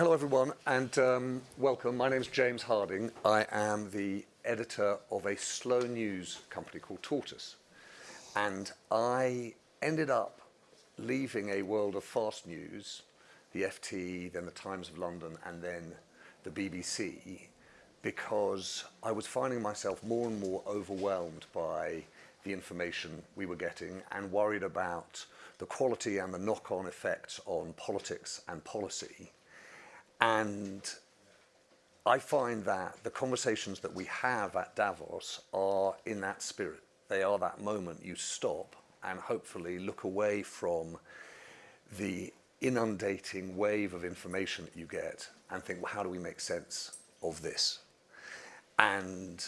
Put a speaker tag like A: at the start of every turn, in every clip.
A: Hello everyone and um, welcome. My name is James Harding. I am the editor of a slow news company called Tortoise. And I ended up leaving a world of fast news, the FT, then the Times of London, and then the BBC, because I was finding myself more and more overwhelmed by the information we were getting and worried about the quality and the knock-on effects on politics and policy and I find that the conversations that we have at Davos are in that spirit. They are that moment you stop and hopefully look away from the inundating wave of information that you get and think, well, how do we make sense of this? And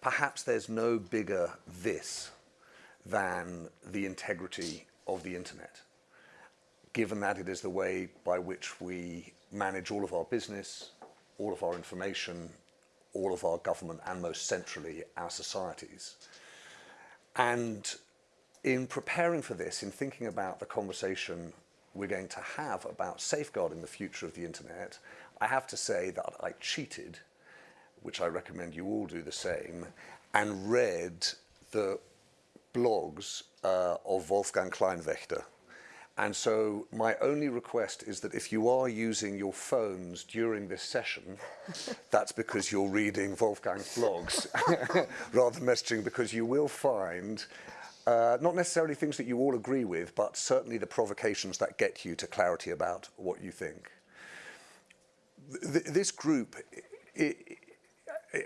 A: perhaps there's no bigger this than the integrity of the internet, given that it is the way by which we manage all of our business, all of our information, all of our government, and most centrally, our societies. And in preparing for this, in thinking about the conversation we're going to have about safeguarding the future of the internet, I have to say that I cheated, which I recommend you all do the same, and read the blogs uh, of Wolfgang Kleinwächter, and so my only request is that if you are using your phones during this session, that's because you're reading Wolfgang's blogs rather than messaging because you will find uh, not necessarily things that you all agree with, but certainly the provocations that get you to clarity about what you think. Th this group, it,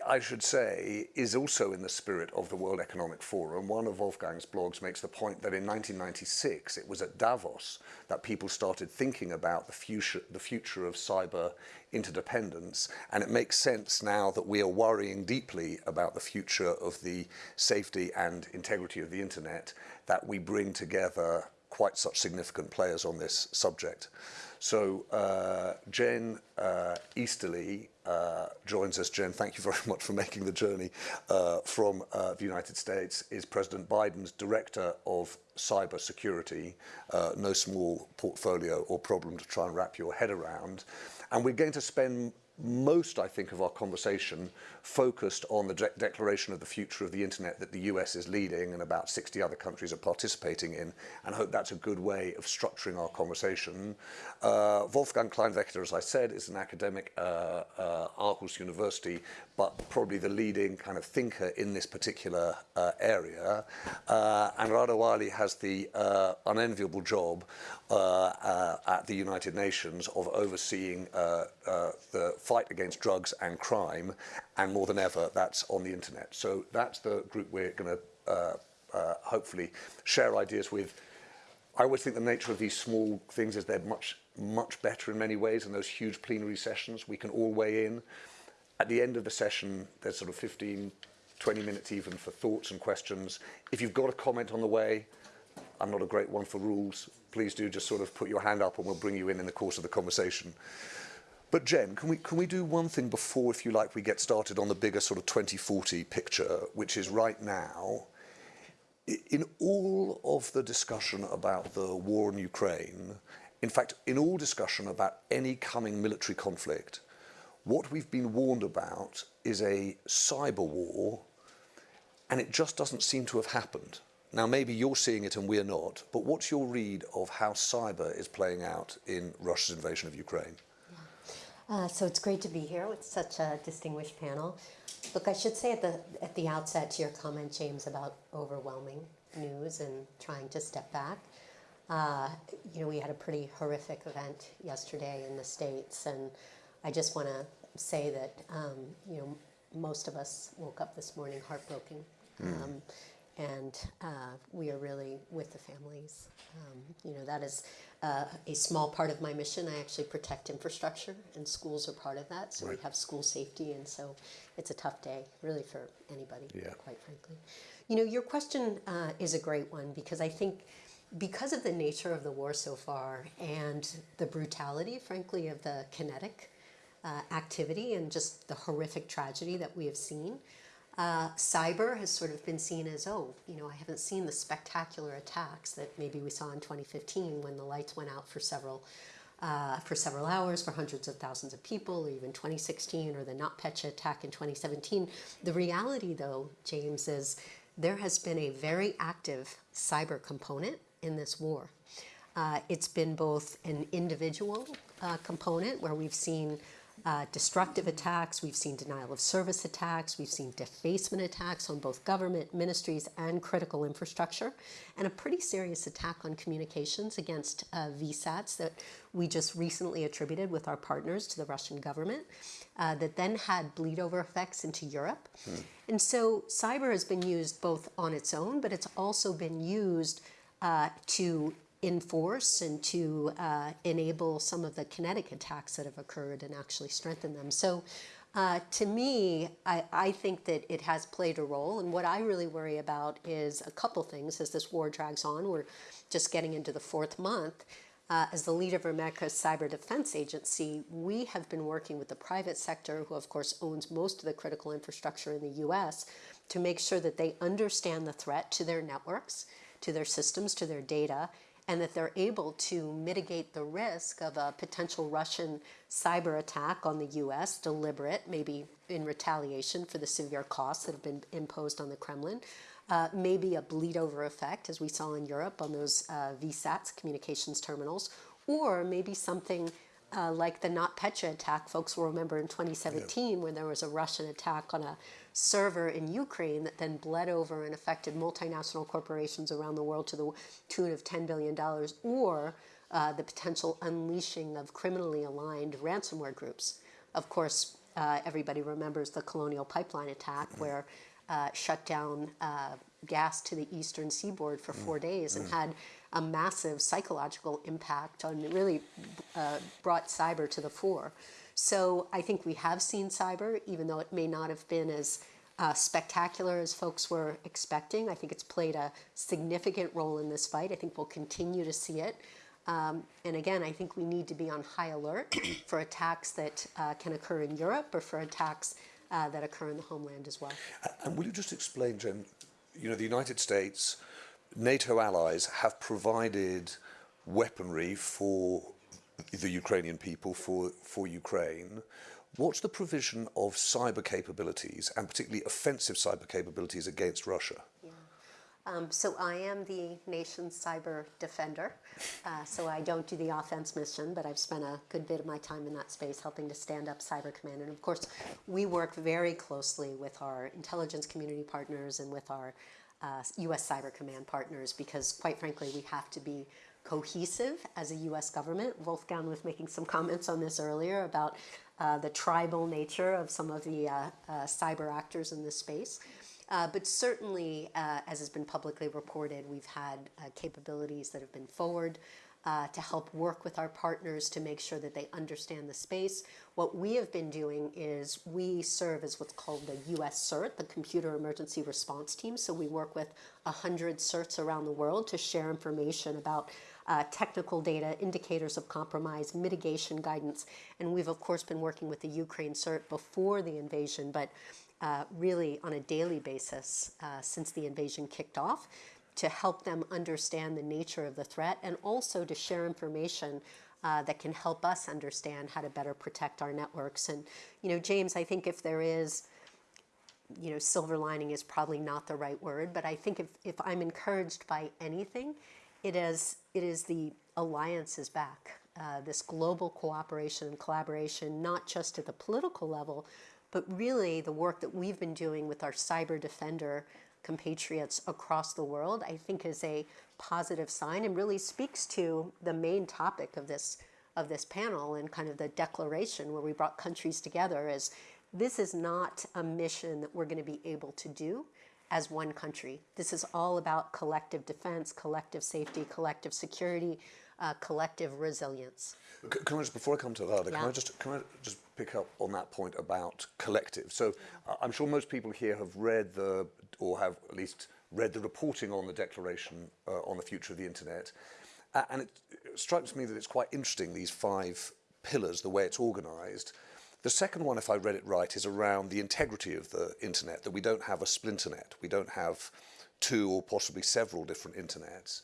A: I should say, is also in the spirit of the World Economic Forum. One of Wolfgang's blogs makes the point that in 1996, it was at Davos that people started thinking about the future, the future of cyber interdependence. And it makes sense now that we are worrying deeply about the future of the safety and integrity of the internet, that we bring together quite such significant players on this subject. So uh, Jen uh, Easterly uh, joins us, Jen. Thank you very much for making the journey uh, from uh, the United States, is President Biden's Director of cyber security Uh, no small portfolio or problem to try and wrap your head around. And we're going to spend most, I think, of our conversation focused on the de declaration of the future of the internet that the US is leading and about 60 other countries are participating in, and I hope that's a good way of structuring our conversation. Uh, Wolfgang Kleinwächter, as I said, is an academic at uh, uh, Aarhus University, but probably the leading kind of thinker in this particular uh, area. Uh, and Radawali has the uh, unenviable job Uh, uh, at the United Nations of overseeing uh, the fight against drugs and crime, and more than ever, that's on the internet. So that's the group we're going to uh hopefully share ideas with. I always think the nature of these small things is they're much, much better in many ways than those huge plenary sessions. We can all weigh in. At the end of the session, there's sort of 15, 20 minutes even for thoughts and questions. If you've got a comment on the way, I'm not a great one for rules, Please do just sort of put your hand up and we'll bring you in in the course of the conversation. But Jen, can we, can we do one thing before, if you like, we get started on the bigger sort of 2040 picture, which is right now, in all of the discussion about the war in Ukraine, in fact, in all discussion about any coming military conflict, what we've been warned about is a cyber war, and it just doesn't seem to have happened. Now, maybe you're seeing it and we're not, but what's your read of how cyber is playing out in Russia's invasion of Ukraine?
B: Uh, so it's great to be here with such a distinguished panel. Look, I should say at the, at the outset to your comment, James, about overwhelming news and trying to step back. Uh, you know, we had a pretty horrific event yesterday in the States, and I just want to say that, um, you know, most of us woke up this morning heartbroken. Mm. Um, and uh, we are really with the families. Um, you know, that is uh, a small part of my mission. I actually protect infrastructure, and schools are part of that. So right. we have school safety, and so it's a tough day, really, for anybody, yeah. quite frankly. You know, your question uh, is a great one because I think because of the nature of the war so far and the brutality, frankly, of the kinetic uh, activity and just the horrific tragedy that we have seen, uh, cyber has sort of been seen as, oh, you know, I haven't seen the spectacular attacks that maybe we saw in 2015 when the lights went out for several uh, for several hours for hundreds of thousands of people, or even 2016 or the NotPetya attack in 2017. The reality, though, James, is there has been a very active cyber component in this war. Uh, it's been both an individual uh, component where we've seen uh, destructive attacks, we've seen denial of service attacks, we've seen defacement attacks on both government, ministries, and critical infrastructure, and a pretty serious attack on communications against uh, VSATs that we just recently attributed with our partners to the Russian government, uh, that then had bleed over effects into Europe. Mm. And so cyber has been used both on its own, but it's also been used uh, to enforce and to uh, enable some of the kinetic attacks that have occurred and actually strengthen them. So uh, to me, I, I, think that it has played a role. And what I really worry about is a couple things as this war drags on. We're just getting into the fourth month. Uh, as the leader of America's Cyber Defense Agency, we have been working with the private sector, who of course owns most of the critical infrastructure in the US, to make sure that they understand the threat to their networks, to their systems, to their data, and that they're able to mitigate the risk of a potential Russian cyber attack on the US, deliberate, maybe in retaliation for the severe costs that have been imposed on the Kremlin, uh, maybe a bleed over effect, as we saw in Europe on those uh, VSATs, communications terminals, or maybe something uh, like the NotPetya attack, folks will remember in 2017 yeah. when there was a Russian attack on a server in Ukraine that then bled over and affected multinational corporations around the world to the tune of $10 billion, or uh, the potential unleashing of criminally aligned ransomware groups. Of course, uh, everybody remembers the Colonial Pipeline attack mm-hmm. where uh, shut down uh, gas to the eastern seaboard for four mm-hmm. days and mm-hmm. had a massive psychological impact on really uh, brought cyber to the fore. So I think we have seen cyber, even though it may not have been as uh, spectacular as folks were expecting. I think it's played a significant role in this fight. I think we'll continue to see it. Um, and again, I think we need to be on high alert for attacks that uh, can occur in Europe or for attacks uh, that occur in the homeland as well.
A: And will you just explain, Jen, you know, the United States, NATO allies have provided weaponry for the Ukrainian people for, for Ukraine. What's the provision of cyber capabilities and particularly offensive cyber capabilities against Russia?
B: Um, so I am the nation's cyber defender. Uh, so I don't do the offense mission, but I've spent a good bit of my time in that space helping to stand up Cyber Command. And of course, we work very closely with our intelligence community partners and with our uh, U.S. Cyber Command partners because, quite frankly, we have to be cohesive as a U.S. government. Wolfgang was making some comments on this earlier about uh, the tribal nature of some of the uh, uh, cyber actors in this space. Uh, but certainly, uh, as has been publicly reported, we've had uh, capabilities that have been forward to help work with our partners to make sure that they understand the space. What we have been doing is we serve as what's called the US CERT, the Computer Emergency Response Team. So we work with 100 CERTs around the world to share information about uh, technical data, indicators of compromise, mitigation guidance. And we've, of course, been working with the Ukraine CERT before the invasion, but uh, really on a daily basis uh, since the invasion kicked off to help them understand the nature of the threat and also to share information uh, that can help us understand how to better protect our networks. And, you know, James, I think if there is, you know, silver lining is probably not the right word, but I think if, if I'm encouraged by anything, it is, it is the alliance is back. Uh, this global cooperation and collaboration, not just at the political level, but really the work that we've been doing with our cyber defender compatriots across the world, I think is a positive sign and really speaks to the main topic of this of this panel and kind of the declaration where we brought countries together is this is not a mission that we're going to be able to do as one country. This is all about collective defense, collective safety, collective security, uh, collective resilience.
A: Can I just, before I come to that, yeah. can I just can I just pick up on that point about collective? So uh, I'm sure most people here have read the or have at least read the reporting on the declaration uh, on the future of the internet, and it strikes me that it's quite interesting these five pillars, the way it's organised. The second one, if I read it right, is around the integrity of the internet, that we don't have a splinternet, we don't have two or possibly several different internets.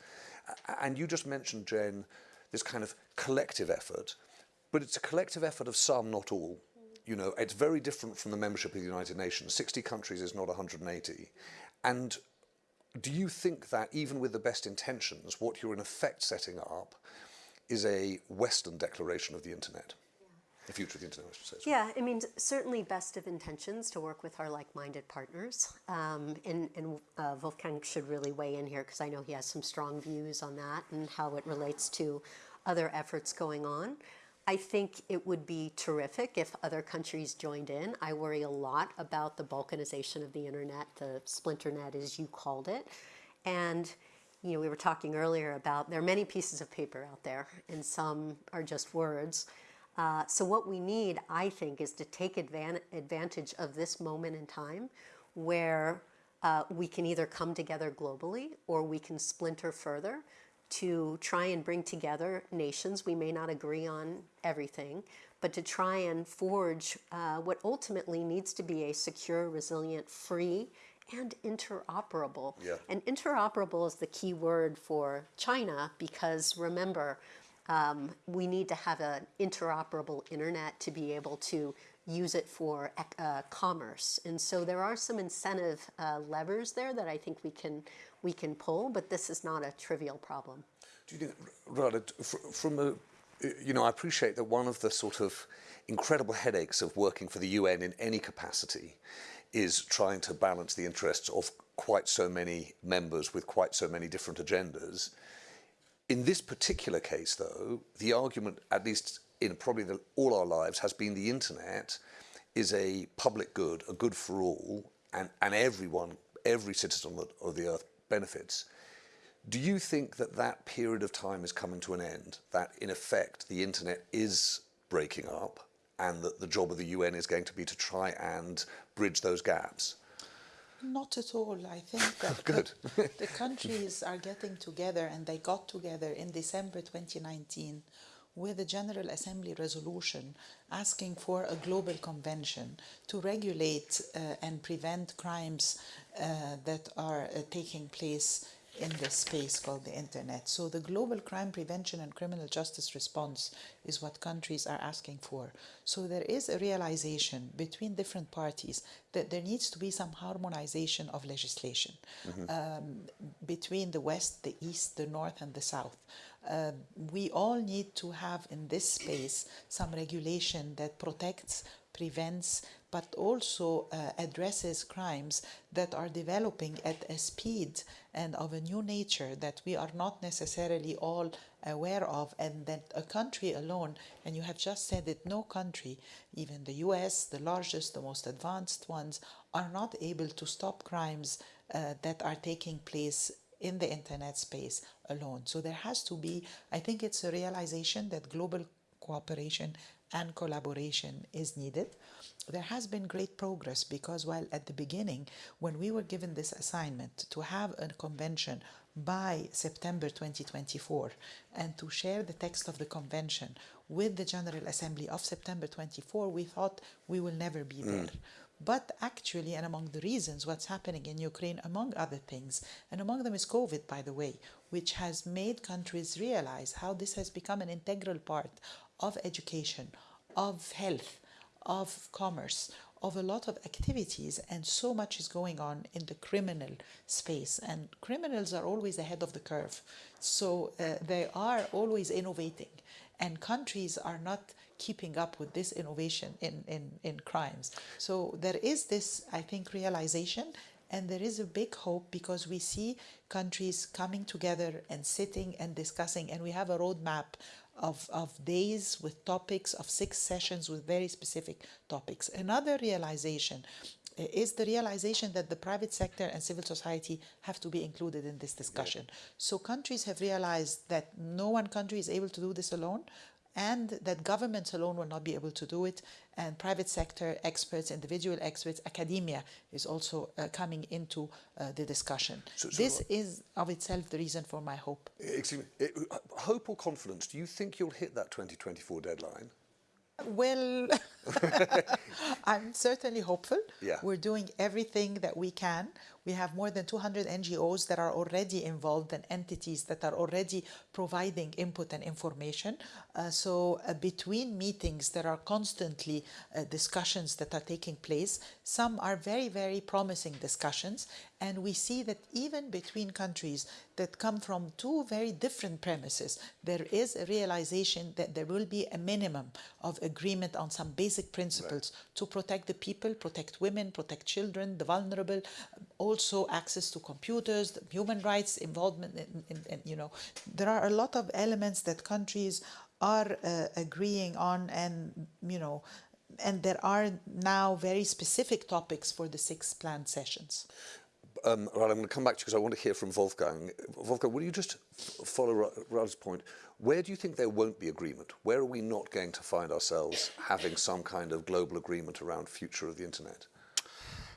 A: And you just mentioned, Jen, this kind of collective effort, but it's a collective effort of some, not all. You know, it's very different from the membership of the United Nations. 60 countries is not 180. And do you think that even with the best intentions, what you're in effect setting up is a Western declaration of the internet? The future of the internet, I should say.
B: Yeah, I mean, certainly best of intentions to work with our like-minded partners. Um, and and uh, Wolfgang should really weigh in here because I know he has some strong views on that and how it relates to other efforts going on. I think it would be terrific if other countries joined in. I worry a lot about the balkanization of the internet, the splinter net as you called it. And you know, we were talking earlier about there are many pieces of paper out there and some are just words. Uh, so what we need, I think, is to take advan advantage of this moment in time where uh, we can either come together globally or we can splinter further to try and bring together nations. We may not agree on everything, but to try and forge uh, what ultimately needs to be a secure, resilient, free, and interoperable.
A: Yeah.
B: And interoperable is the key word for China because remember, um, we need to have an interoperable internet to be able to use it for uh, commerce. And so there are some incentive uh, levers there that I think we can we can pull, but this is not a trivial problem.
A: Do you think, Ghada, from a, you know, I appreciate that one of the sort of incredible headaches of working for the UN in any capacity is trying to balance the interests of quite so many members with quite so many different agendas. In this particular case, though, the argument, at least in probably the, all our lives, has been the internet is a public good, a good for all, and, and everyone, every citizen of the, of the earth benefits. Do you think that that period of time is coming to an end? That in effect the internet is breaking up and that the job of the UN is going to be to try and bridge those gaps?
C: Not at all. I think that
A: Good.
C: The, the countries are getting together and they got together in December 2019 with a General Assembly resolution asking for a global convention to regulate uh, and prevent crimes uh, that are uh, taking place in this space called the internet. So the global crime prevention and criminal justice response is what countries are asking for. So there is a realization between different parties that there needs to be some harmonization of legislation um, between the West, the East, the North, and the South. Uh, we all need to have in this space some regulation that protects prevents, but also uh, addresses crimes that are developing at a speed and of a new nature that we are not necessarily all aware of, and that a country alone, and you have just said it, no country, even the US, the largest, the most advanced ones, are not able to stop crimes uh, that are taking place in the internet space alone. So there has to be, I think it's a realization that global cooperation and collaboration is needed. There has been great progress because while at the beginning, when we were given this assignment to have a convention by September 2024 and to share the text of the convention with the General Assembly of September 24, we thought we will never be mm. there. But actually, and among the reasons what's happening in Ukraine, among other things, and among them is COVID, by the way, which has made countries realize how this has become an integral part of education, of health, of commerce, of a lot of activities, and so much is going on in the criminal space. And criminals are always ahead of the curve. So uh, they are always innovating, and countries are not keeping up with this innovation in, in, in crimes. So there is this, I think, realization and there is a big hope because we see countries coming together and sitting and discussing, and we have a roadmap of, of days with topics, of six sessions with very specific topics. Another realization eh, is the realization that the private sector and civil society have to be included in this discussion. So countries have realized that no one country is able to do this alone and that governments alone will not be able to do it and private sector experts individual experts academia is also uh, coming into uh, the discussion
A: So- so
C: this is of itself the reason for my hope
A: Excuse me, eh, hope or confidence, do you think you'll hit that 2024 deadline?
C: Well, I'm certainly hopeful.
A: Yeah.
C: We're doing everything that we can. We have more than 200 NGOs that are already involved and entities that are already providing input and information. Uh, so uh, between meetings, there are constantly uh, discussions that are taking place. Some are very, very promising discussions. And we see that even between countries that come from two very different premises, there is a realization that there will be a minimum of agreement on some basic principles right. to protect the people, protect women, protect children, the vulnerable, also access to computers, human rights involvement. In, in, in, you know, there are a lot of elements that countries are uh, agreeing on, and you know, and there are now very specific topics for the six planned sessions
A: um, right, I'm going to come back to you because I want to hear from Wolfgang. Wolfgang, will you just follow Rad's point? Where do you think there won't be agreement? Where are we not going to find ourselves having some kind of global agreement around future of the internet?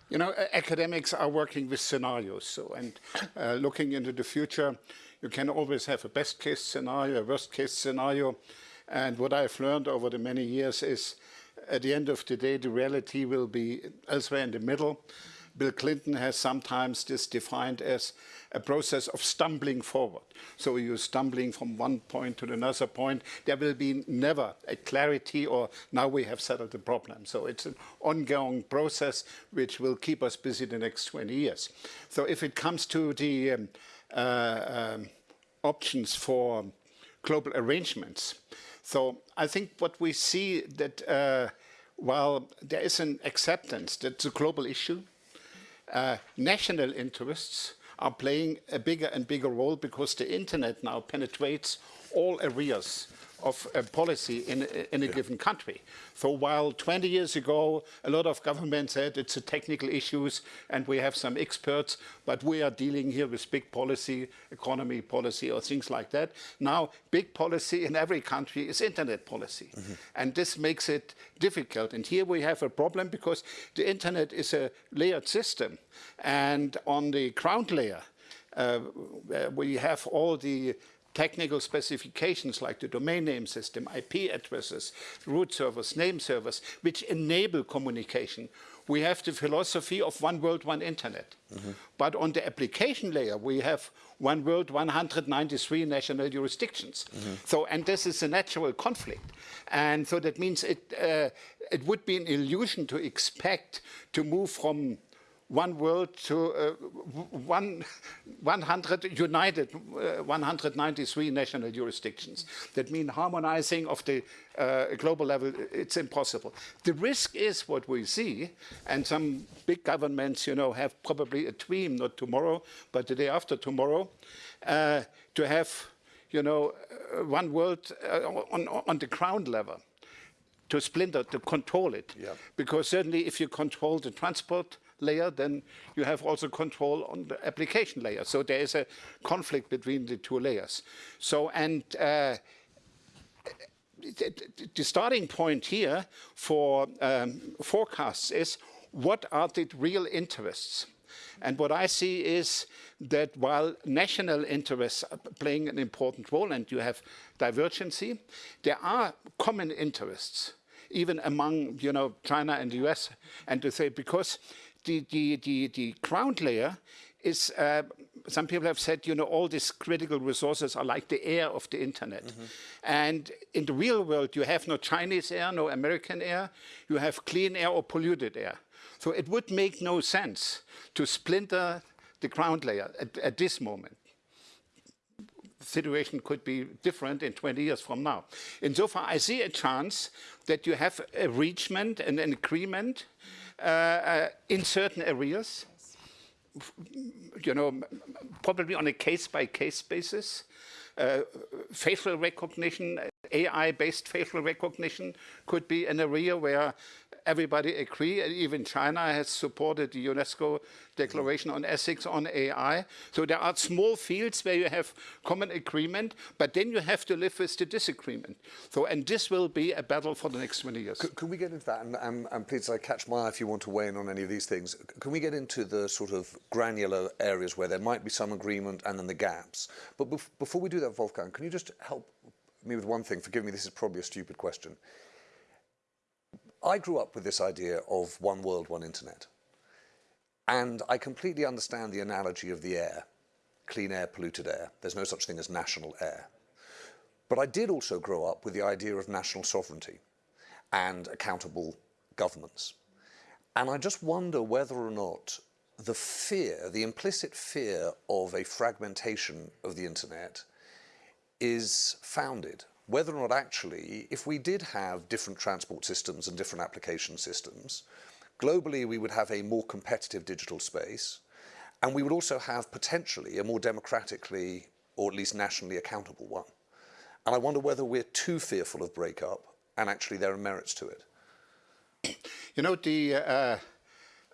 D: You know, academics are working with scenarios, so and uh, looking into the future, you can always have a best case scenario, a worst case scenario, and what I've learned over the many years is, at the end of the day, the reality will be elsewhere in the middle. Bill Clinton has sometimes this defined as a process of stumbling forward. So you're stumbling from one point to another point. There will be never a clarity or now we have settled the problem. So it's an ongoing process which will keep us busy the next 20 years. So if it comes to the um, uh, um, options for global arrangements, so I think what we see that uh, while there is an acceptance that it's a global issue, uh, national interests are playing a bigger and bigger role because the internet now penetrates all areas of uh, policy in, in a yeah. given country. So while 20 years ago, a lot of governments said it's a technical issues and we have some experts, but we are dealing here with big policy, economy policy or things like that. Now, big policy in every country is internet policy. Mm -hmm. And this makes it difficult. And here we have a problem because the internet is a layered system. And on the ground layer, uh, we have all the technical specifications like the domain name system, IP addresses, root servers, name servers, which enable communication. We have the philosophy of one world, one internet. Mm -hmm. But on the application layer, we have one world, 193 national jurisdictions. Mm -hmm. So, and this is a natural conflict. And so that means it, uh, it would be an illusion to expect to move from one world to uh, one, 100 united, uh, 193 national jurisdictions. That means harmonizing of the uh, global level, it's impossible. The risk is what we see, and some big governments, you know, have probably a dream, not tomorrow, but the day after tomorrow, uh, to have, you know, uh, one world uh, on, on the ground level to splinter, to control it. Yeah. Because certainly if you control the transport, layer, then you have also control on the application layer. So there is a conflict between the two layers. So, and uh, the starting point here for um, forecasts is what are the real interests? And what I see is that while national interests are playing an important role and you have divergency, there are common interests, even among you know, China and the US, and to say because the, the, the, the ground layer is, uh, some people have said, you know, all these critical resources are like the air of the internet. Mm -hmm. And in the real world, you have no Chinese air, no American air, you have clean air or polluted air. So it would make no sense to splinter the ground layer at, at this moment. The situation could be different in 20 years from now. Insofar, I see a chance that you have a reachment and an agreement in certain areas, you know, probably on a case-by-case -case basis. Uh, facial recognition, AI-based facial recognition could be an area where everybody agree, and even China has supported the UNESCO Declaration on Ethics on AI. So there are small fields where you have common agreement, but then you have to live with the disagreement. So, and this will be a battle for the next 20 years.
A: Can, we get into that? And, and, and please, I catch my eye if you want to weigh in on any of these things. Can we get into the sort of granular areas where there might be some agreement and then the gaps? But bef before we do that, Wolfgang, can you just help me with one thing? Forgive me, this is probably a stupid question. I grew up with this idea of one world, one internet. And I completely understand the analogy of the air clean air, polluted air. There's no such thing as national air. But I did also grow up with the idea of national sovereignty and accountable governments. And I just wonder whether or not the fear, the implicit fear of a fragmentation of the internet is founded. Whether or not actually, if we did have different transport systems and different application systems, globally we would have a more competitive digital space and we would also have potentially a more democratically or at least nationally accountable one. And I wonder whether we're too fearful of breakup and actually there are merits to it.
D: You know, the, uh,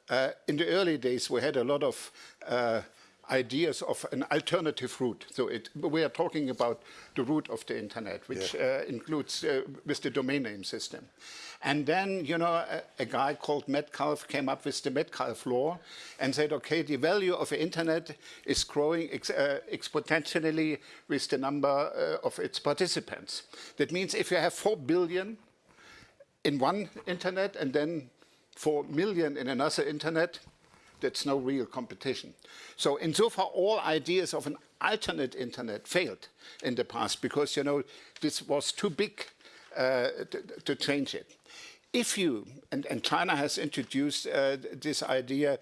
D: uh, in the early days we had a lot of uh, ideas of an alternative root. So it, we are talking about the root of the internet, which yeah. uh, includes uh, with the domain name system. And then, you know, a, a, guy called Metcalfe came up with the Metcalfe law and said, okay, the value of the internet is growing ex uh, exponentially with the number uh, of its participants. That means if you have 4 billion in one internet and then 4 million in another internet, that's no real competition. So insofar, all ideas of an alternate internet failed in the past because, you know, this was too big uh, to, to, change it. If you, and, and China has introduced uh, this idea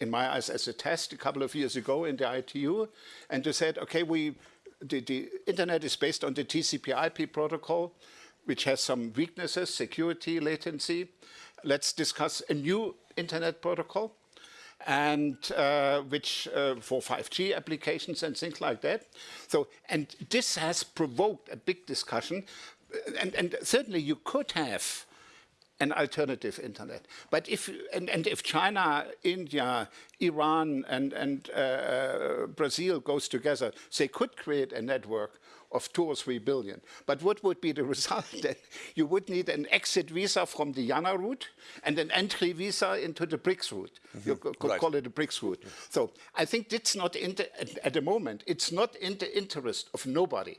D: in my eyes as a test a couple of years ago in the ITU, and they said, okay, we, the, the internet is based on the TCP IP protocol, which has some weaknesses, security, latency. Let's discuss a new internet protocol and uh, which uh, for 5G applications and things like that. So, and this has provoked a big discussion, and, and certainly you could have an alternative internet. But if and, and if China, India, Iran, and and uh, Brazil goes together, they could create a network of two or three billion. But what would be the result then? You would need an exit visa from the IANA root and an entry visa into the BRICS root. Mm -hmm. You could right. call it the BRICS root. So I think it's not the, at the moment, it's not in the interest of nobody.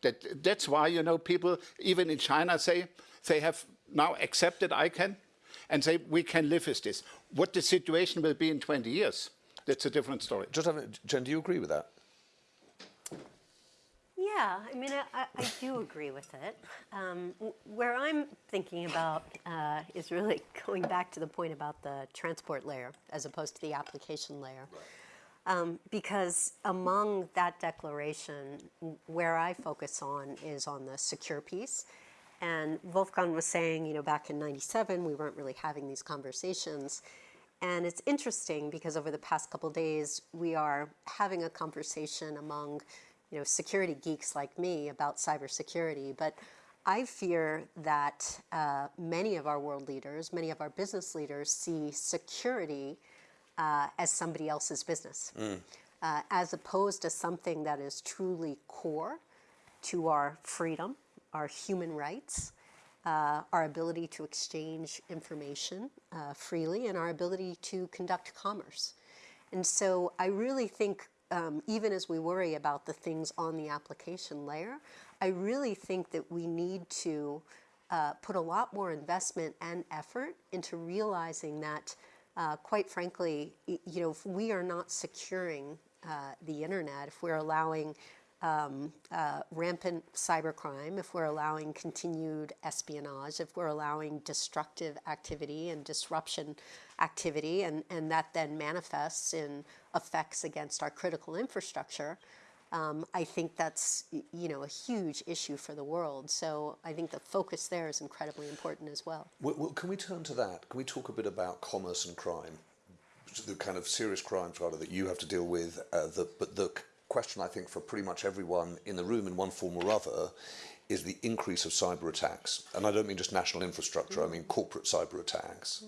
D: That, that's why, you know, people even in China say they have now accepted ICANN and say we can live with this. What the situation will be in 20 years, that's a different story.
A: Just, Jen, do you agree with that?
B: Yeah, I mean, I, I do agree with it. Um, where I'm thinking about uh, is really going back to the point about the transport layer as opposed to the application layer. Um, because among that declaration, where I focus on is on the secure piece. And Wolfgang was saying, you know, back in 97, we weren't really having these conversations. And it's interesting because over the past couple days, we are having a conversation among you know, security geeks like me about cybersecurity, but I fear that uh, many of our world leaders, many of our business leaders see security uh, as somebody else's business, mm. uh, as opposed to something that is truly core to our freedom, our human rights, uh, our ability to exchange information uh, freely, and our ability to conduct commerce. And so I really think um, even as we worry about the things on the application layer, I really think that we need to uh, put a lot more investment and effort into realizing that, uh, quite frankly, you know, if we are not securing uh, the internet, if we're allowing um, uh, rampant cybercrime, if we're allowing continued espionage, if we're allowing destructive activity and disruption activity, and, and that then manifests in effects against our critical infrastructure, um, I think that's you know a huge issue for the world. So I think the focus there is incredibly important as well.
A: well, can we turn to that? Can we talk a bit about commerce and crime, the kind of serious crimes rather that you have to deal with? Uh, the, but the question I think for pretty much everyone in the room in one form or other is the increase of cyber attacks. And I don't mean just national infrastructure, I mean corporate cyber attacks.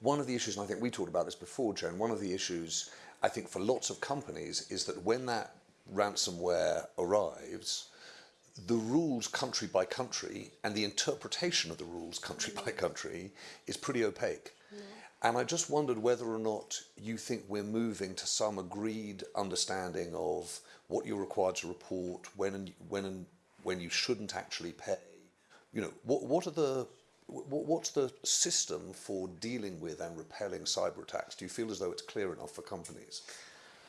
A: One of the issues, and I think we talked about this before, Joan, one of the issues I think for lots of companies is that when that ransomware arrives, the rules country by country and the interpretation of the rules country by country is pretty opaque. And I just wondered whether or not you think we're moving to some agreed understanding of what you're required to report, when and when and when you shouldn't actually pay. You know, what what are the what's the system for dealing with and repelling cyber attacks? Do you feel as though it's clear enough for companies?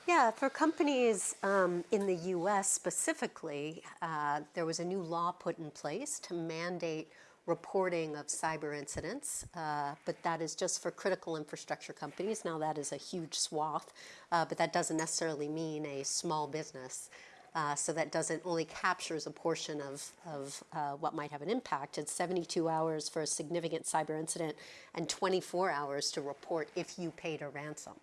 B: Yeah, for companies um, in the US specifically, uh, there was a new law put in place to mandate reporting of cyber incidents, uh, but that is just for critical infrastructure companies. Now, that is a huge swath, uh, but that doesn't necessarily mean a small business. Uh, so that doesn't only captures a portion of, of uh, what might have an impact. It's 72 hours for a significant cyber incident and 24 hours to report if you paid a ransom.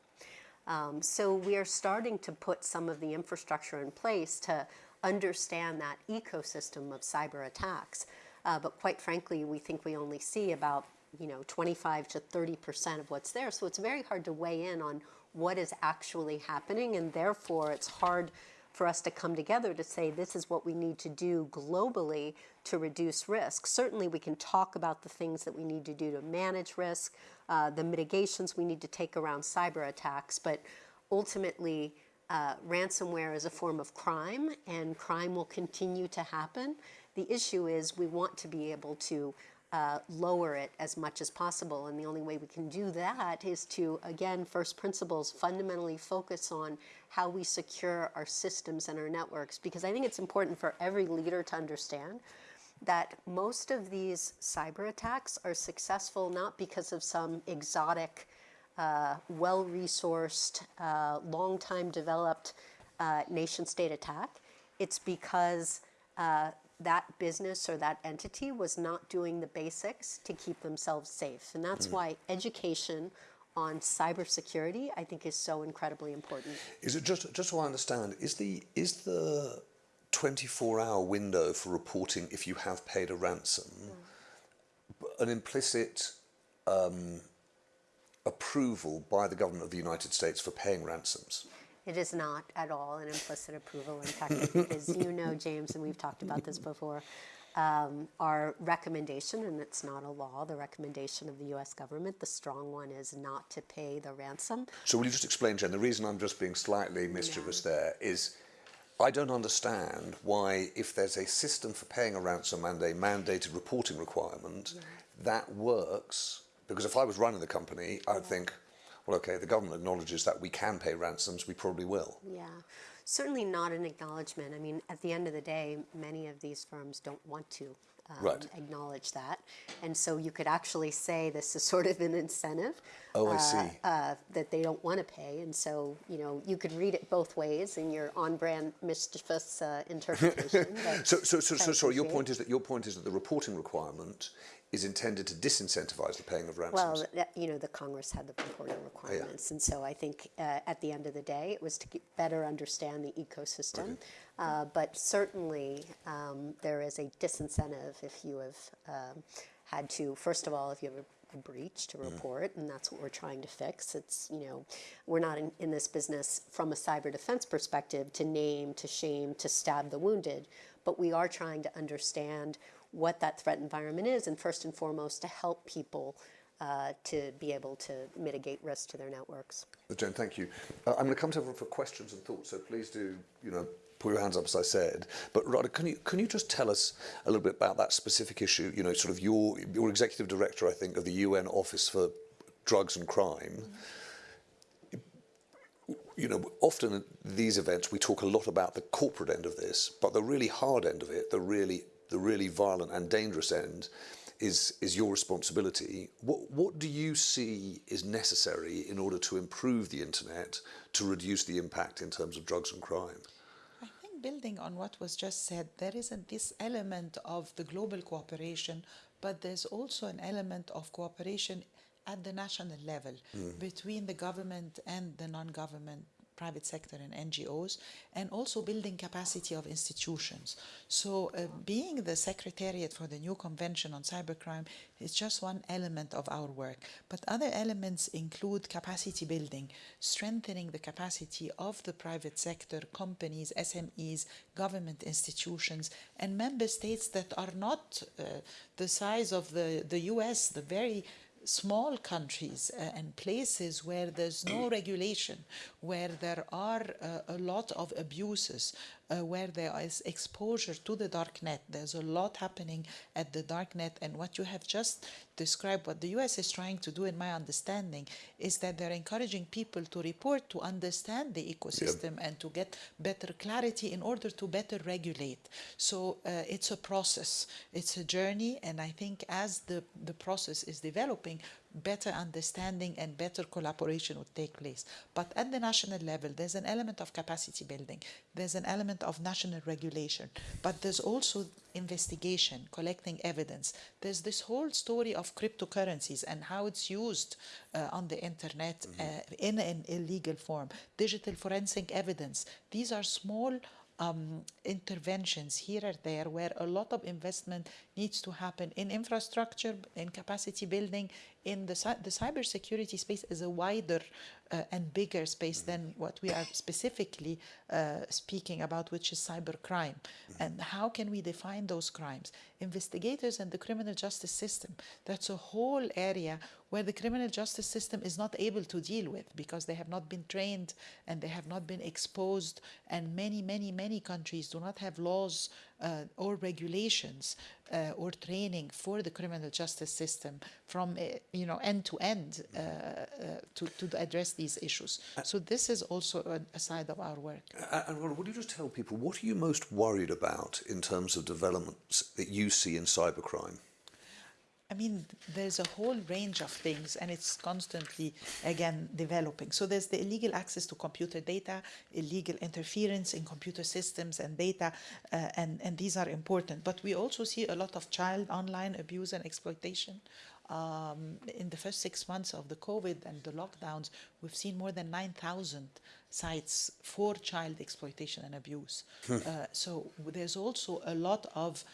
B: Um, so we are starting to put some of the infrastructure in place to understand that ecosystem of cyber attacks. Uh, but quite frankly, we think we only see about you know 25 to 30 percent of what's there. So it's very hard to weigh in on what is actually happening, and therefore it's hard for us to come together to say this is what we need to do globally to reduce risk. Certainly, we can talk about the things that we need to do to manage risk, uh, the mitigations we need to take around cyber attacks, but ultimately, uh, ransomware is a form of crime, and crime will continue to happen. The issue is we want to be able to uh, lower it as much as possible. And the only way we can do that is to, again, first principles, fundamentally focus on how we secure our systems and our networks. Because I think it's important for every leader to understand that most of these cyber attacks are successful not because of some exotic, uh, well resourced, uh, long time developed uh, nation state attack. It's because uh, that business or that entity was not doing the basics to keep themselves safe. And that's why education on cybersecurity, I think, is so incredibly important.
A: Is it just just so I understand? Is the is the twenty four hour window for reporting if you have paid a ransom an implicit um, approval by the government of the United States for paying ransoms?
B: It is not at all an implicit approval. In fact, as you know, James, and we've talked about this before, um, our recommendation, and it's not a law, the recommendation of the US government, the strong one is not to pay the ransom.
A: So will you just explain, Jen? The reason I'm just being slightly mischievous there is I don't understand why, if there's a system for paying a ransom and a mandated reporting requirement, that works. Because if I was running the company, I'd think, well, okay, the government acknowledges that we can pay ransoms, we probably will.
B: Yeah, certainly not an acknowledgement. I mean, at the end of the day, many of these firms don't want to um,
A: Right.
B: acknowledge that. And so you could actually say this is sort of an incentive.
A: Oh, I
B: uh,
A: see.
B: Uh, that they don't want to pay. And so, you know, you could read it both ways in your on brand mischievous uh, interpretation.
A: So, so, so, so sorry, your point is that your point is that the reporting requirement is intended to disincentivize the paying of ransoms.
B: Well, that, you know, the Congress had the reporting requirements, and so I think uh, at the end of the day, it was to better understand the ecosystem. Uh, but certainly, um, there is a disincentive if you have um, had to. First of all, if you have a, a breach to report, and that's what we're trying to fix. It's you know, we're not in, in this business from a cyber defense perspective to name, to shame, to stab the wounded, but we are trying to understand what that threat environment is, and first and foremost, to help people uh, to be able to mitigate risk to their networks.
A: Jen, thank you. Uh, I'm going to come to everyone for questions and thoughts, so please do, you know, put your hands up as I said. But Ghada, can you can you just tell us a little bit about that specific issue? You know, sort of your your executive director, I think, of the UN Office for Drugs and Crime. You know, often at these events we talk a lot about the corporate end of this, but the really hard end of it, the really the really violent and dangerous end, is is your responsibility. What what do you see is necessary in order to improve the internet to reduce the impact in terms of drugs and crime?
C: I think building on what was just said, there isn't this element of the global cooperation, but there's also an element of cooperation at the national level hmm. between the government and the non-government private sector and NGOs, and also building capacity of institutions. So, uh, being the secretariat for the new convention on cybercrime is just one element of our work. But other elements include capacity building, strengthening the capacity of the private sector, companies, SMEs, government institutions, and member states that are not uh, the size of the, the US, the very small countries uh, and places where there's no regulation, where there are uh, a lot of abuses, uh, where there is exposure to the dark net. There's a lot happening at the dark net, and what you have just described, what the US is trying to do, in my understanding, is that they're encouraging people to report to understand the ecosystem and to get better clarity in order to better regulate. So uh, it's a process, it's a journey, and I think as the, the process is developing, better understanding and better collaboration would take place. But at the national level, there's an element of capacity building, there's an element of national regulation, but there's also investigation, collecting evidence. There's this whole story of cryptocurrencies and how it's used uh, on the internet uh, in an illegal form, digital forensic evidence. These are small um, interventions here or there where a lot of investment needs to happen in infrastructure, in capacity building, in the, the cybersecurity space is a wider uh, and bigger space than what we are specifically uh, speaking about, which is cybercrime. And how can we define those crimes? Investigators and the criminal justice system, that's a whole area where the criminal justice system is not able to deal with because they have not been trained and they have not been exposed. And many, many, many countries do not have laws or regulations uh, or training for the criminal justice system from uh, you know end to end uh, uh, to, to address these issues. So this is also a, a side of our work.
A: Uh, And Ron, would you just tell people what are you most worried about in terms of developments that you see in cybercrime?
C: I mean, there's a whole range of things, and it's constantly, again, developing. So there's the illegal access to computer data, illegal interference in computer systems and data, uh, and, and these are important. But we also see a lot of child online abuse and exploitation. Um, in the first six months of the COVID and the lockdowns, we've seen more than 9,000 sites for child exploitation and abuse. uh, so there's also a lot of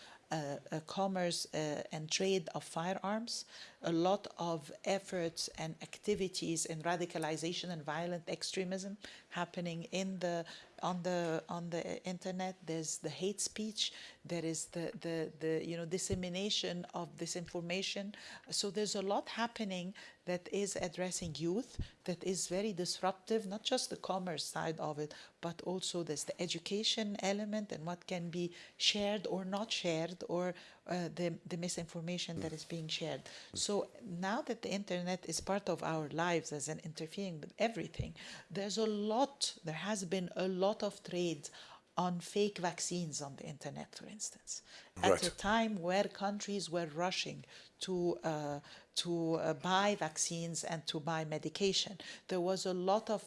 C: commerce uh, and trade of firearms, a lot of efforts and activities in radicalization and violent extremism happening in the on the on the internet. There's the hate speech. There is the the, the you know dissemination of disinformation. So there's a lot happening that is addressing youth that is very disruptive, not just the commerce side of it, but also there's the education element and what can be shared or not shared, or uh, the, the misinformation that is being shared. So now that the internet is part of our lives as an interfering with everything, there's a lot, there has been a lot of trade on fake vaccines on the internet, for instance, at a time where countries were rushing to uh, to uh, buy vaccines and to buy medication. There was a lot of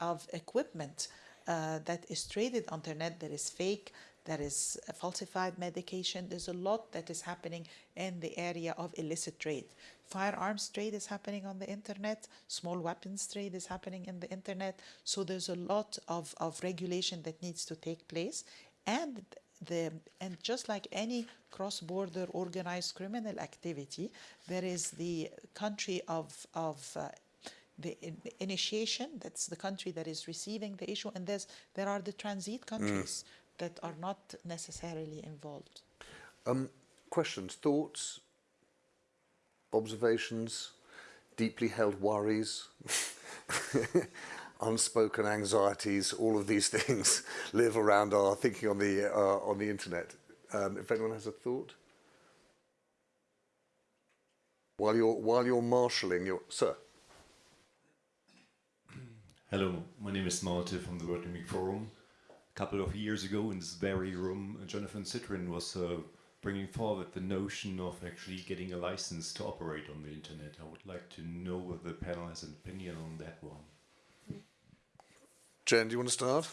C: of equipment uh, that is traded on the internet that is fake, that is falsified medication. There's a lot that is happening in the area of illicit trade. Firearms trade is happening on the internet. Small weapons trade is happening in the internet. So there's a lot of, of regulation that needs to take place. And the and just like any cross-border organized criminal activity, there is the country of of uh, the initiation. That's the country that is receiving the issue, and there's there are the transit countries that are not necessarily involved.
A: Um, questions, thoughts, observations, deeply held worries, unspoken anxieties, all of these things live around our thinking on the, uh, on the internet. Um, if anyone has a thought? While you're, while you're marshalling your... Sir?
E: Hello, my name is Malte from the World Economic Forum. A couple of years ago in this very room, Jonathan Zittrain was uh, bringing forward the notion of actually getting a license to operate on the internet. I would like to know whether the panel has an opinion on that one.
A: Jen, do you want to start?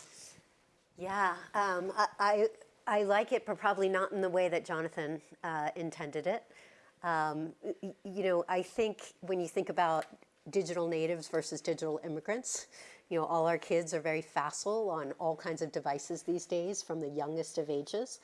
B: Yeah, um, I, I, I like it, but probably not in the way that Jonathan uh, intended it. Um, y- y- you know, I think when you think about digital natives versus digital immigrants, you know, all our kids are very facile on all kinds of devices these days from the youngest of ages.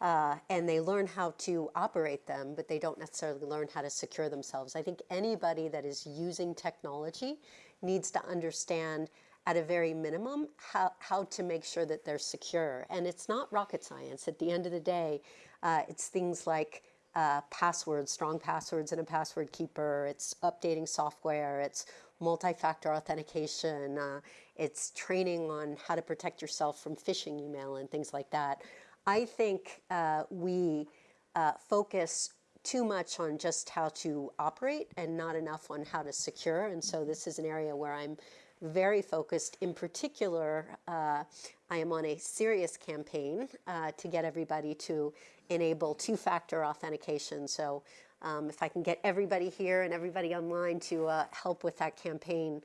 B: Uh, and they learn how to operate them, but they don't necessarily learn how to secure themselves. I think anybody that is using technology needs to understand at a very minimum how, how to make sure that they're secure. And it's not rocket science. At the end of the day, uh, it's things like uh, passwords, strong passwords and a password keeper. It's updating software. It's multi-factor authentication. Uh, it's training on how to protect yourself from phishing email and things like that. I think uh, we uh, focus too much on just how to operate and not enough on how to secure. And so this is an area where I'm very focused. In particular, uh, I am on a serious campaign uh, to get everybody to enable two-factor authentication. So um, if I can get everybody here and everybody online to uh, help with that campaign,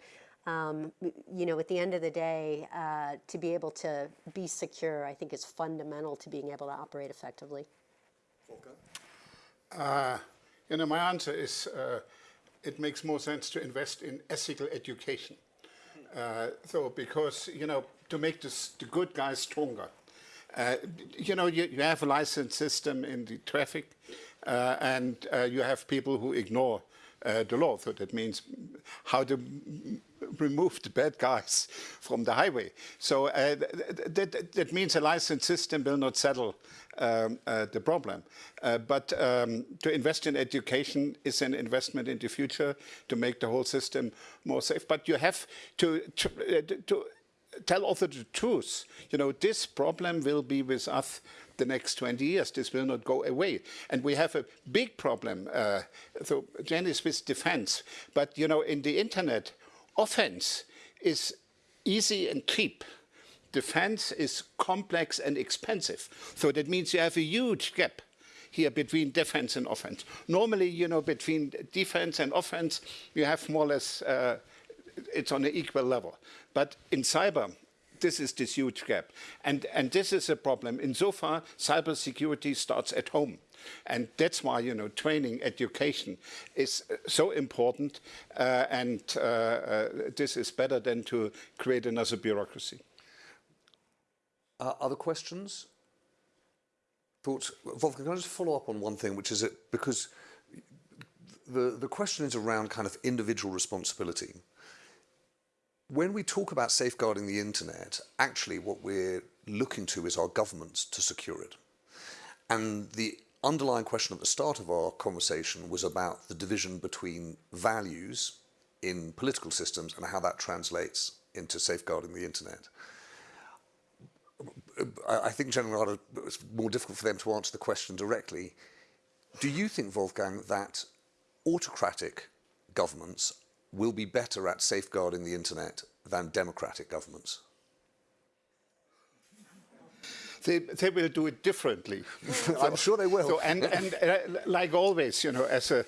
B: um, you know, at the end of the day, uh, to be able to be secure, I think is fundamental to being able to operate effectively.
D: Uh, you know, my answer is uh, it makes more sense to invest in ethical education. Uh, so, because, you know, to make this, the good guys stronger. Uh, you know, you, you, have a license system in the traffic, uh, and uh, you have people who ignore the law. So that means how to remove the bad guys from the highway. So uh, that, that, means a license system will not settle um, uh, the problem. Uh, but um, to invest in education is an investment in the future to make the whole system more safe. But you have to, uh, to tell also the truth. You know, this problem will be with us the next 20 years. This will not go away. And we have a big problem. Uh, so Jen is with defense. But, you know, in the internet, offense is easy and cheap. Defense is complex and expensive. So that means you have a huge gap here between defense and offense. Normally, you know, between defense and offense, you have more or less, uh, it's on an equal level. But in cyber, this is this huge gap. And, and this is a problem. Insofar, cybersecurity starts at home. And that's why, you know, training, education is uh, so important. Uh, and uh, uh, this is better than to create another bureaucracy.
A: Uh, other questions? Thoughts? Wolfgang, can I just follow up on one thing, which is that because the, the question is around kind of individual responsibility. When we talk about safeguarding the internet, actually what we're looking to is our governments to secure it. And the underlying question at the start of our conversation was about the division between values in political systems and how that translates into safeguarding the internet. I think General it's more difficult for them to answer the question directly. Do you think, Wolfgang, that autocratic governments will be better at safeguarding the internet than democratic governments?
D: they, they will do it differently.
A: I'm sure they will.
D: So, and and uh, like always, you know, as a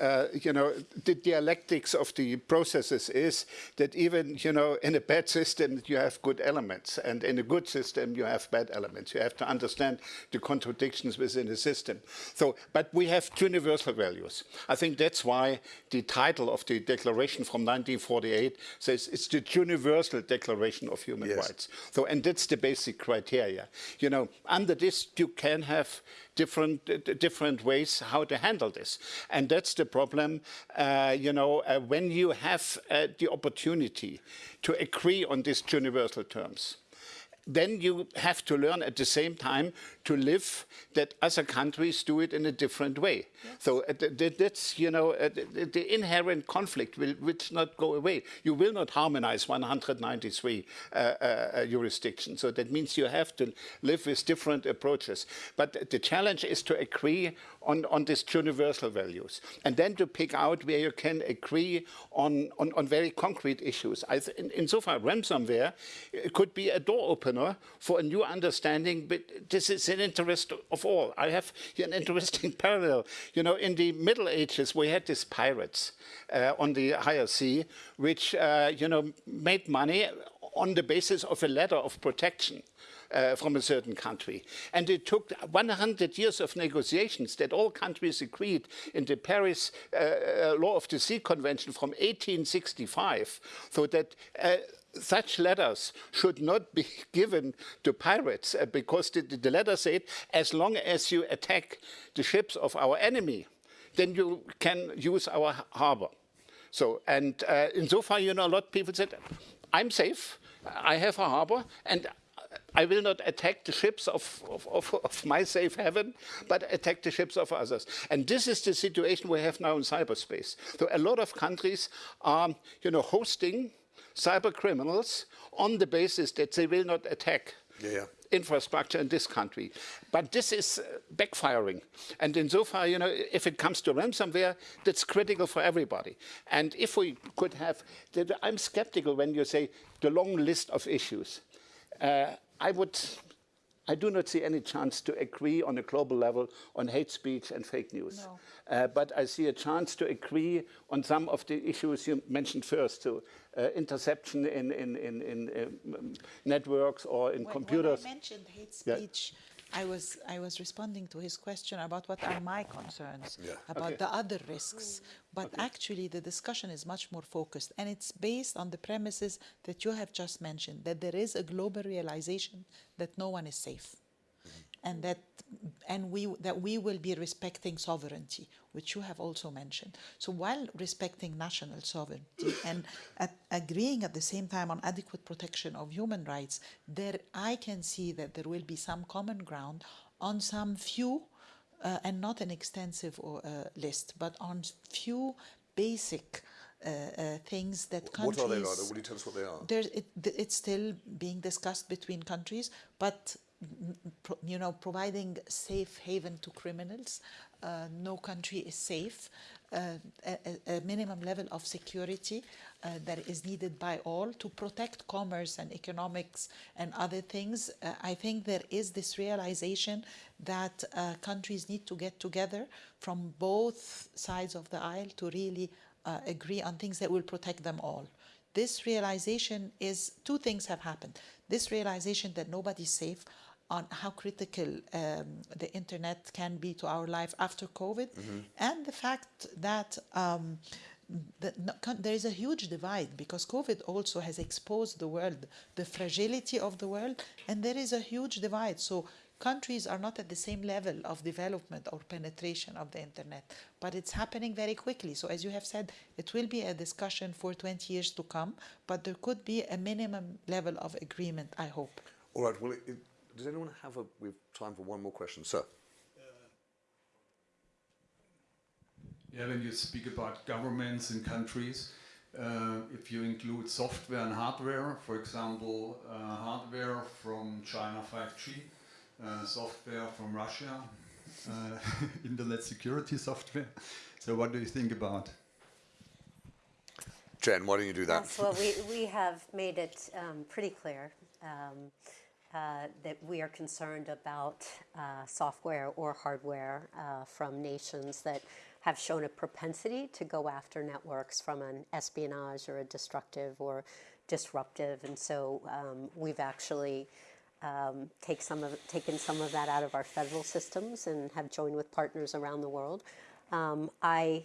D: uh, you know, the dialectics of the processes is that even, you know, in a bad system, you have good elements, and in a good system, you have bad elements. You have to understand the contradictions within the system. So, but we have universal values. I think that's why the title of the declaration from 1948 says it's the Universal Declaration of Human yes. Rights. So, and that's the basic criteria. You know, under this, you can have different different ways how to handle this. And that's the problem, uh, you know, uh, when you have uh, the opportunity to agree on these universal terms then you have to learn at the same time to live that other countries do it in a different way. Yes. So uh, th that's, you know, uh, the, the, inherent conflict will, will not go away. You will not harmonize 193 uh, uh, jurisdictions. So that means you have to live with different approaches. But the challenge is to agree on, on these universal values and then to pick out where you can agree on, on, on very concrete issues. I in, insofar, ransomware could be a door opener for a new understanding, but this is an interest of all. I have here an interesting parallel. You know, in the Middle Ages, we had these pirates uh, on the higher sea, which, uh, you know, made money on the basis of a letter of protection. Uh, from a certain country. And it took 100 years of negotiations that all countries agreed in the Paris uh, uh Law of the Sea Convention from 1865, so that uh, such letters should not be given to pirates uh, because the, the letter said as long as you attack the ships of our enemy, then you can use our harbor. So, and uh, insofar, you know, a lot of people said, I'm safe, I have a harbor, and I will not attack the ships of, of, of, of, my safe haven, but attack the ships of others. And this is the situation we have now in cyberspace. So a lot of countries are, you know, hosting cyber criminals on the basis that they will not attack
A: Yeah, yeah.
D: infrastructure in this country. But this is uh, backfiring. And insofar, you know, if it comes to ransomware, that's critical for everybody. And if we could have, I'm skeptical when you say the long list of issues. Uh, I would, I do not see any chance to agree on a global level on hate speech and fake news.
C: No.
D: Uh, but I see a chance to agree on some of the issues you mentioned first, so uh, interception in, in, in, in um, networks or in
C: When-
D: computers.
C: When I mentioned hate
D: Yeah.
C: I was I was responding to his question about what are my concerns
A: Yeah.
C: about
D: Okay.
C: the other risks. But actually, the discussion is much more focused, and it's based on the premises that you have just mentioned that there is a global realization that no one is safe and that and we that we will be respecting sovereignty which you have also mentioned so while respecting national sovereignty and at, agreeing at the same time on adequate protection of human rights there i can see that there will be some common ground on some few uh, and not an extensive uh, list but on few basic uh, uh, things that countries.
A: What are they, Ghada? Will you tell us what they are?
C: it, it's still being discussed between countries, but you know, providing safe haven to criminals. Uh, no country is safe. Uh, a, a- minimum level of security uh, that is needed by all to protect commerce and economics and other things. Uh, I think there is this realization that uh, countries need to get together from both sides of the aisle to really uh, agree on things that will protect them all this realization is two things have happened. This realization that nobody's safe on how critical um, the internet can be to our life after COVID, and the fact that um, the, no, there is a huge divide because COVID also has exposed the world, the fragility of the world, and there is a huge divide. So countries are not at the same level of development or penetration of the internet, but it's happening very quickly. So, as you have said, it will be a discussion for 20 years to come, but there could be a minimum level of agreement, I hope.
A: All right, well, it- does anyone have a, we have time for one more question? Sir?
F: Yeah, when you speak about governments and countries, uh, if you include software and hardware, for example, uh, hardware from China 5G, uh, software from Russia, uh, internet security software. So, what do you think about?
A: Jen, why don't you do that?
B: Yes, well, we, we have made it um, pretty clear um, uh, that we are concerned about uh, software or hardware uh, from nations that have shown a propensity to go after networks from an espionage or a destructive or disruptive. And so um, we've actually um, take some of, taken some of that out of our federal systems and have joined with partners around the world. Um, I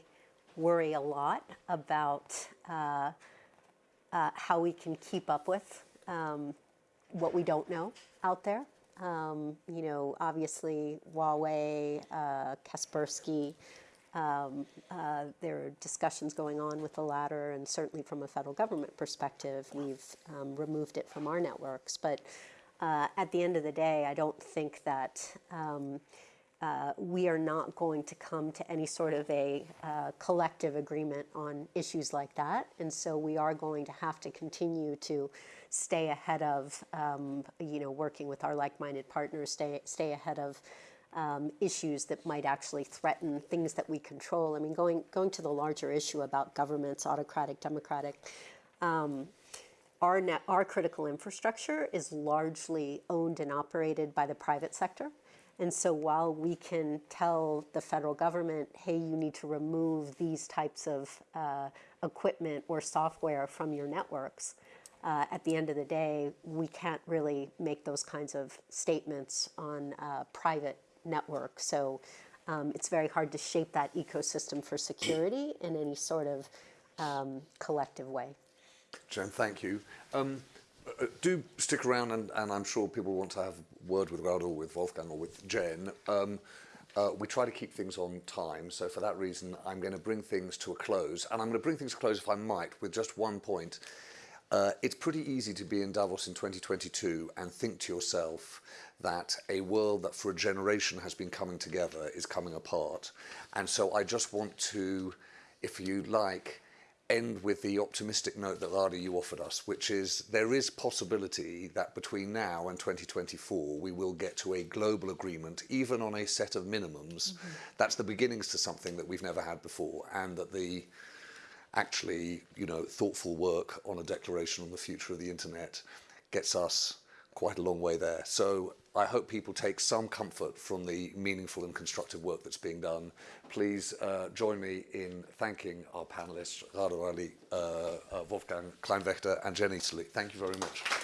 B: worry a lot about uh, uh, how we can keep up with um, what we don't know out there. Um, you know, obviously Huawei, uh, Kaspersky. Um, uh, there are discussions going on with the latter, and certainly from a federal government perspective, we've um, removed it from our networks. But uh, at the end of the day, I don't think that um, uh, we are not going to come to any sort of a uh, collective agreement on issues like that. And so we are going to have to continue to stay ahead of, um, you know, working with our like-minded partners, stay, stay ahead of um, issues that might actually threaten things that we control. I mean, going, going to the larger issue about governments, autocratic, democratic, um, our, net, our critical infrastructure is largely owned and operated by the private sector. And so while we can tell the federal government, hey, you need to remove these types of uh, equipment or software from your networks, uh, at the end of the day, we can't really make those kinds of statements on private networks. So um, it's very hard to shape that ecosystem for security in any sort of um, collective way.
A: Jen, thank you. Um, Uh, do stick around, and, and, I'm sure people want to have a word with Raoul, with Wolfgang, or with Jen. Um, uh, we try to keep things on time, so for that reason, I'm going to bring things to a close. And I'm going to bring things to a close, if I might, with just one point. Uh, it's pretty easy to be in Davos in 2022 and think to yourself that a world that for a generation has been coming together is coming apart. And so I just want to, if you like, end with the optimistic note that Ghada you offered us, which is there is possibility that between now and 2024 we will get to a global agreement, even on a set of minimums. Mm-hmm. That's the beginnings to something that we've never had before, and that the actually, you know, thoughtful work on a declaration on the future of the internet gets us quite a long way there. So I hope people take some comfort from the meaningful and constructive work that's being done. Please uh, join me in thanking our panelists, Rado Ali, uh, uh, Wolfgang Kleinwächter and Jen Italy. Thank you very much.